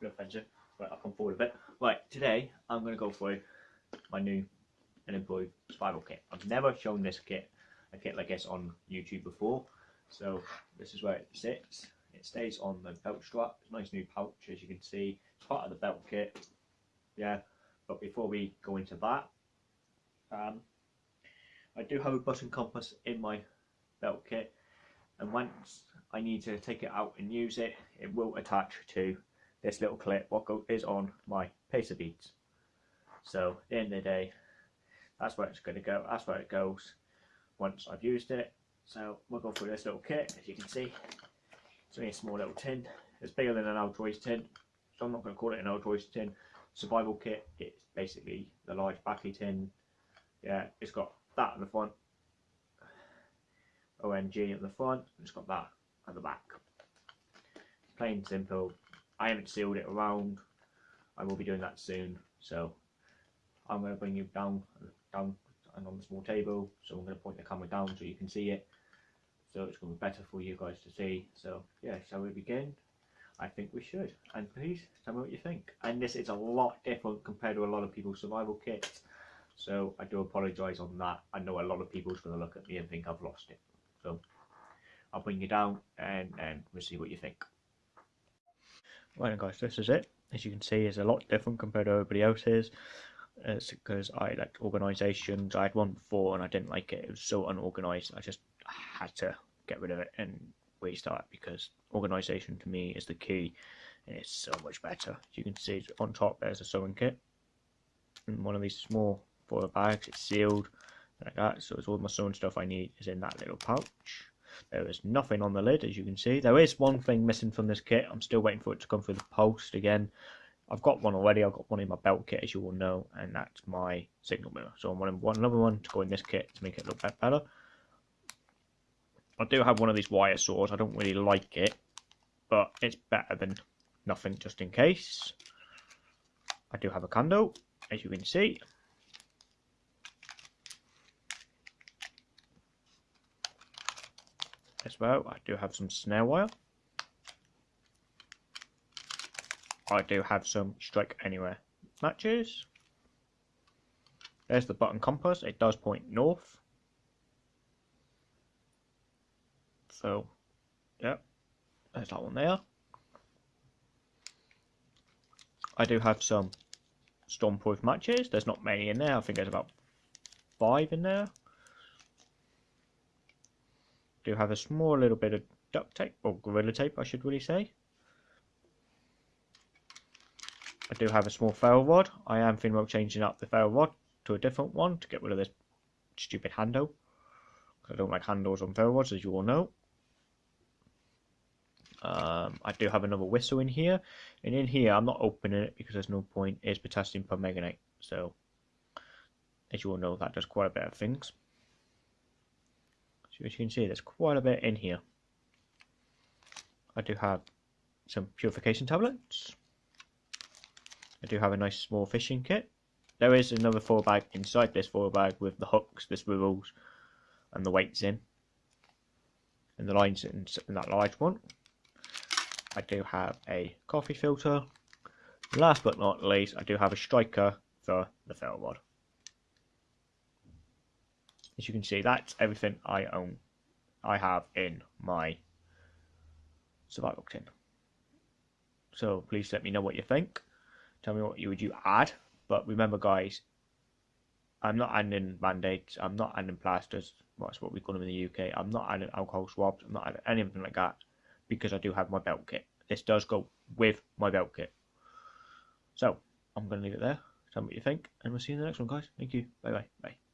Hey offensive. Right, I'll come forward a bit. Right, today I'm going to go through my new and improved survival kit. I've never shown this kit, a kit like this on YouTube before. So this is where it sits. It stays on the belt strap. It's a nice new pouch as you can see. It's part of the belt kit. Yeah, but before we go into that, um, I do have a button compass in my belt kit and once I need to take it out and use it, it will attach to this little clip what is on my pacer beads. So at the the day, that's where it's going to go. That's where it goes once I've used it. So we'll go through this little kit. As you can see, it's only a small little tin. It's bigger than an Altoids tin, so I'm not going to call it an Altoids tin. Survival kit. It's basically the large battery tin. Yeah, it's got that at the front, OMG at the front, and it's got that at the back. Plain simple. I haven't sealed it around. I will be doing that soon. So I'm going to bring you down, down and on the small table. So I'm going to point the camera down so you can see it. So it's going to be better for you guys to see. So yeah, shall we begin? I think we should. And please tell me what you think. And this is a lot different compared to a lot of people's survival kits. So I do apologise on that. I know a lot of people's going to look at me and think I've lost it. So I'll bring you down and, and we'll see what you think. Right guys, this is it. As you can see, it's a lot different compared to everybody else's. It's because I like organisations. I had one before and I didn't like it. It was so unorganised. I just had to get rid of it and restart because organisation to me is the key. And it's so much better. As you can see, on top there's a sewing kit. And one of these small foil bags. It's sealed like that. So it's all my sewing stuff I need is in that little pouch. There is nothing on the lid, as you can see. There is one thing missing from this kit. I'm still waiting for it to come through the post again. I've got one already. I've got one in my belt kit, as you all know, and that's my signal mirror. So I'm wanting one another one to go in this kit to make it look better. I do have one of these wire saws. I don't really like it, but it's better than nothing, just in case. I do have a candle, as you can see. As well. I do have some snare wire. I do have some strike anywhere matches. There's the button compass. It does point north. So, yeah, there's that one there. I do have some stormproof matches. There's not many in there. I think there's about five in there do have a small little bit of duct tape, or Gorilla Tape I should really say. I do have a small ferro rod. I am thinking about changing up the ferro rod to a different one to get rid of this stupid handle. I don't like handles on ferro rods, as you all know. Um, I do have another whistle in here, and in here I'm not opening it because there's no point. It's potassium permanganate, so as you all know, that does quite a bit of things. So as you can see, there's quite a bit in here. I do have some purification tablets. I do have a nice small fishing kit. There is another foil bag inside this foil bag with the hooks, the swivels, and the weights in. And the lines in, in that large one. I do have a coffee filter. Last but not least, I do have a striker for the ferro rod as you can see, that's everything I own. I have in my survival tin. So please let me know what you think. Tell me what you would you add. But remember, guys, I'm not adding band-aids. I'm not adding plasters. That's what we call them in the UK. I'm not adding alcohol swabs. I'm not adding anything like that because I do have my belt kit. This does go with my belt kit. So I'm going to leave it there. Tell me what you think, and we'll see you in the next one, guys. Thank you. Bye bye. Bye.